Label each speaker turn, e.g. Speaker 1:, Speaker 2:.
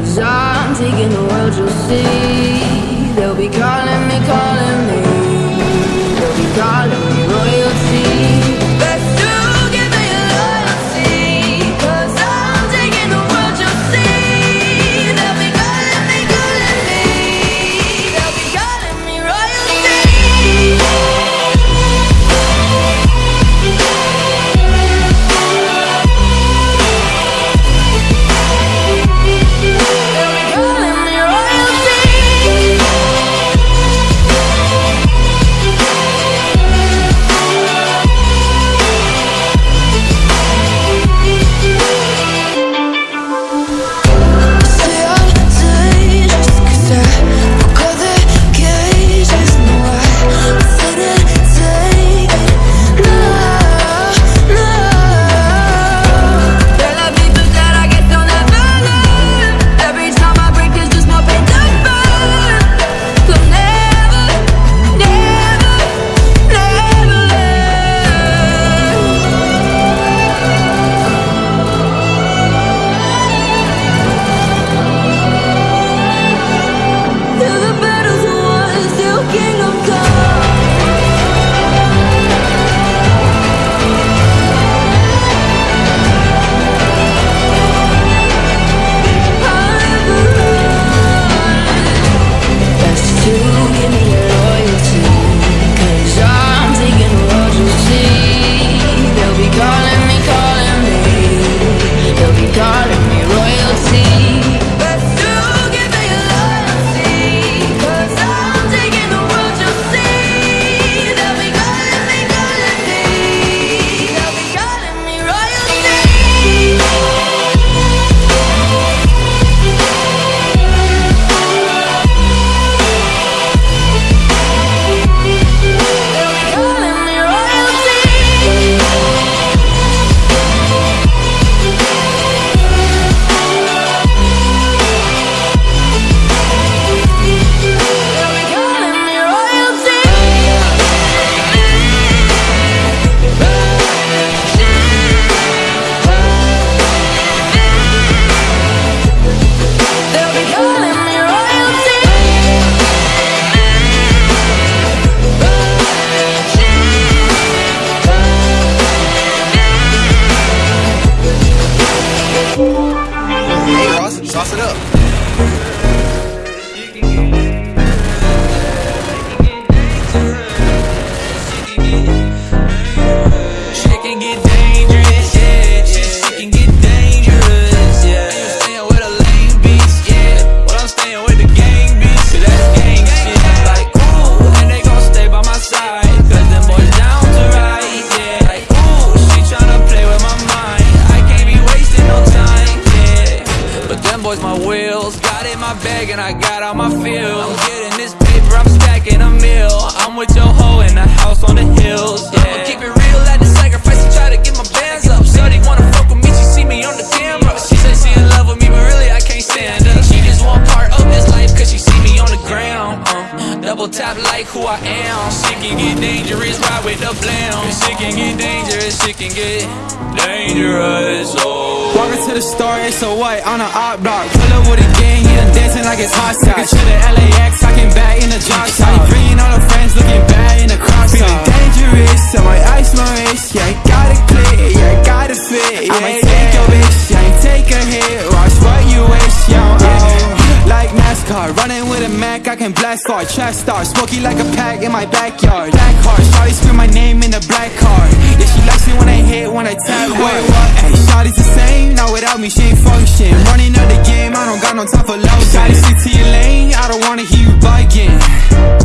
Speaker 1: Cause I'm taking the world, you'll see. They'll be calling me, calling me. They'll be calling me
Speaker 2: sauce it up.
Speaker 3: My wheels. Got in my bag and I got all my feels. I'm getting this paper, I'm stacking a meal. I'm with your hoe in the house on the hills, yeah. I'ma keep it real, at the sacrifice to try to get my bands up. Shorty wanna fuck with me, she see me on the camera. She said she in love with me, but really I can't stand her. She just want part of this life, cause she see me on the ground. Uh, double tap like who I am. Shit can get dangerous, ride with the blam. Shit can get dangerous, shit can get dangerous, oh.
Speaker 4: To the store, it's a white on an op block. Pull up with a gang, he done dancing like it's hot sauce. to the LAX, talking back in the drop top. Bringing all the friends, looking bad in the crop Feeling car Running with a Mac, I can blast far. Track star, smoky like a pack in my backyard. Black heart, shawty scream my name in the black heart. Yeah, she likes it when I hit, when I tap Wait, what? Hey, shawty's the same, now without me she ain't function. Running out the game, I don't got no time for love Shawty, stick to your lane, I don't wanna hear you bugging